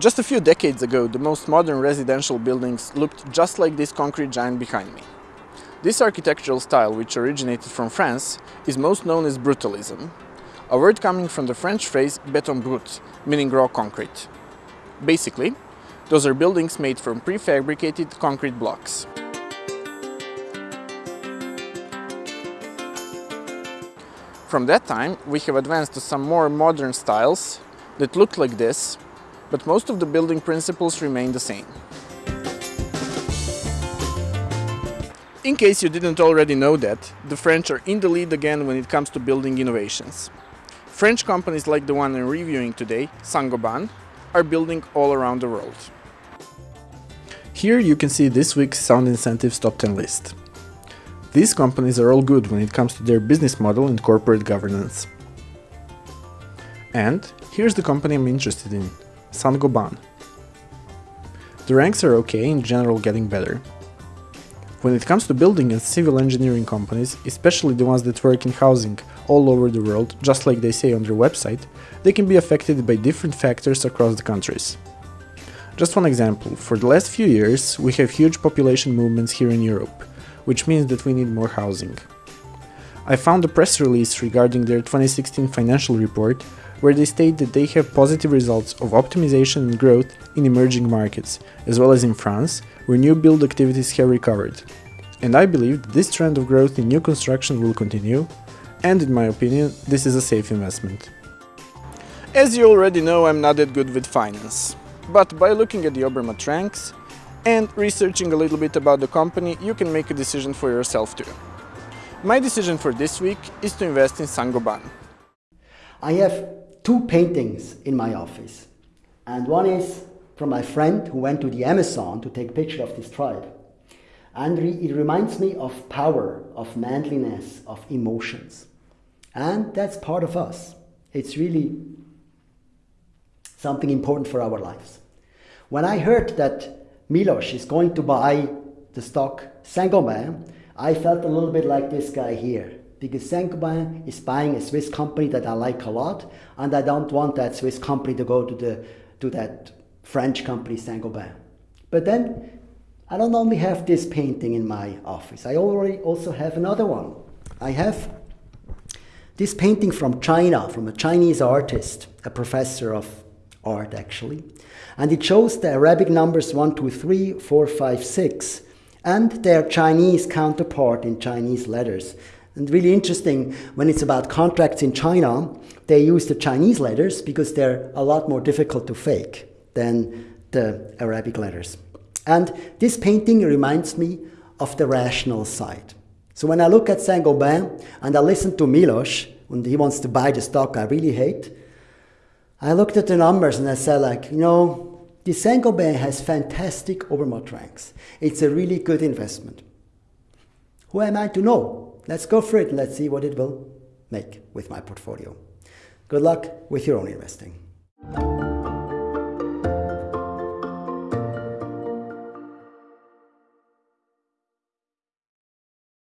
Just a few decades ago, the most modern residential buildings looked just like this concrete giant behind me. This architectural style, which originated from France, is most known as brutalism, a word coming from the French phrase béton brut, meaning raw concrete. Basically, those are buildings made from prefabricated concrete blocks. From that time, we have advanced to some more modern styles that look like this, but most of the building principles remain the same. In case you didn't already know that, the French are in the lead again when it comes to building innovations. French companies like the one I'm reviewing today, Saint-Gobain, are building all around the world. Here you can see this week's Sound Incentives Top 10 list. These companies are all good when it comes to their business model and corporate governance. And here's the company I'm interested in, Saint-Gobain. The ranks are okay, in general getting better. When it comes to building and civil engineering companies, especially the ones that work in housing all over the world, just like they say on their website, they can be affected by different factors across the countries. Just one example, for the last few years we have huge population movements here in Europe, which means that we need more housing. I found a press release regarding their 2016 financial report where they state that they have positive results of optimization and growth in emerging markets, as well as in France, where new build activities have recovered. And I believe that this trend of growth in new construction will continue, and in my opinion, this is a safe investment. As you already know, I'm not that good with finance, but by looking at the Obermatt ranks and researching a little bit about the company, you can make a decision for yourself too. My decision for this week is to invest in Saint-Gobain. I have two paintings in my office. And one is from my friend who went to the Amazon to take a picture of this tribe. And re it reminds me of power, of manliness, of emotions. And that's part of us. It's really something important for our lives. When I heard that Milos is going to buy the stock Saint-Gobain, I felt a little bit like this guy here because Saint-Gobain is buying a Swiss company that I like a lot, and I don't want that Swiss company to go to, the, to that French company Saint-Gobain. But then, I don't only have this painting in my office, I already also have another one. I have this painting from China, from a Chinese artist, a professor of art actually, and it shows the Arabic numbers 1, 2, 3, 4, 5, 6, and their Chinese counterpart in Chinese letters. And really interesting, when it's about contracts in China, they use the Chinese letters because they're a lot more difficult to fake than the Arabic letters. And this painting reminds me of the rational side. So when I look at Saint-Gobain and I listen to Milos, when he wants to buy the stock I really hate, I looked at the numbers and I said like, you know, the Saint-Gobain has fantastic Obermatt ranks. It's a really good investment. Who am I to know? Let's go for it. Let's see what it will make with my portfolio. Good luck with your own investing.